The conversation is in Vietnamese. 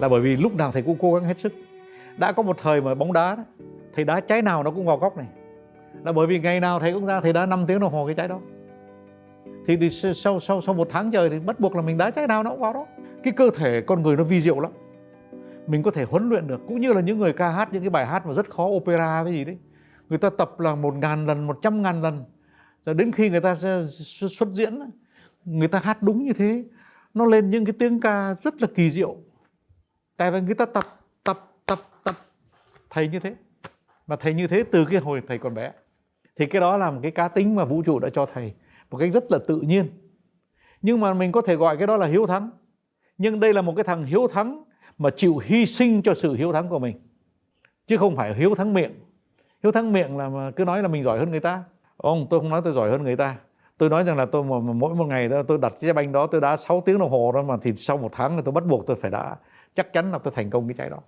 là bởi vì lúc nào thầy cũng cố gắng hết sức. Đã có một thời mà bóng đá đó, thầy đá trái nào nó cũng vào góc này. Là bởi vì ngày nào thầy cũng ra thầy đá 5 tiếng đồng hồ cái trái đó. Thì, thì sau sau sau một tháng trời thì bắt buộc là mình đá trái nào nó cũng vào đó. Cái cơ thể con người nó vi diệu lắm. Mình có thể huấn luyện được cũng như là những người ca hát những cái bài hát mà rất khó opera với gì đấy. Người ta tập là một ngàn lần một trăm ngàn lần. Rồi đến khi người ta xuất diễn người ta hát đúng như thế. Nó lên những cái tiếng ca rất là kỳ diệu tại vì người ta tập tập tập tập. Thầy như thế. Mà thầy như thế từ cái hồi thầy còn bé. Thì cái đó là một cái cá tính mà vũ trụ đã cho thầy. Một cách rất là tự nhiên. Nhưng mà mình có thể gọi cái đó là hiếu thắng. Nhưng đây là một cái thằng hiếu thắng mà chịu hy sinh cho sự hiếu thắng của mình. Chứ không phải hiếu thắng miệng. Hiếu thắng miệng là mà cứ nói là mình giỏi hơn người ta. Ông tôi không nói tôi giỏi hơn người ta. Tôi nói rằng là tôi mà, mỗi một ngày đó tôi đặt cái banh đó tôi đá 6 tiếng đồng hồ đó mà thì sau một tháng là tôi bắt buộc tôi phải đá chắc chắn là tôi thành công cái trái đó.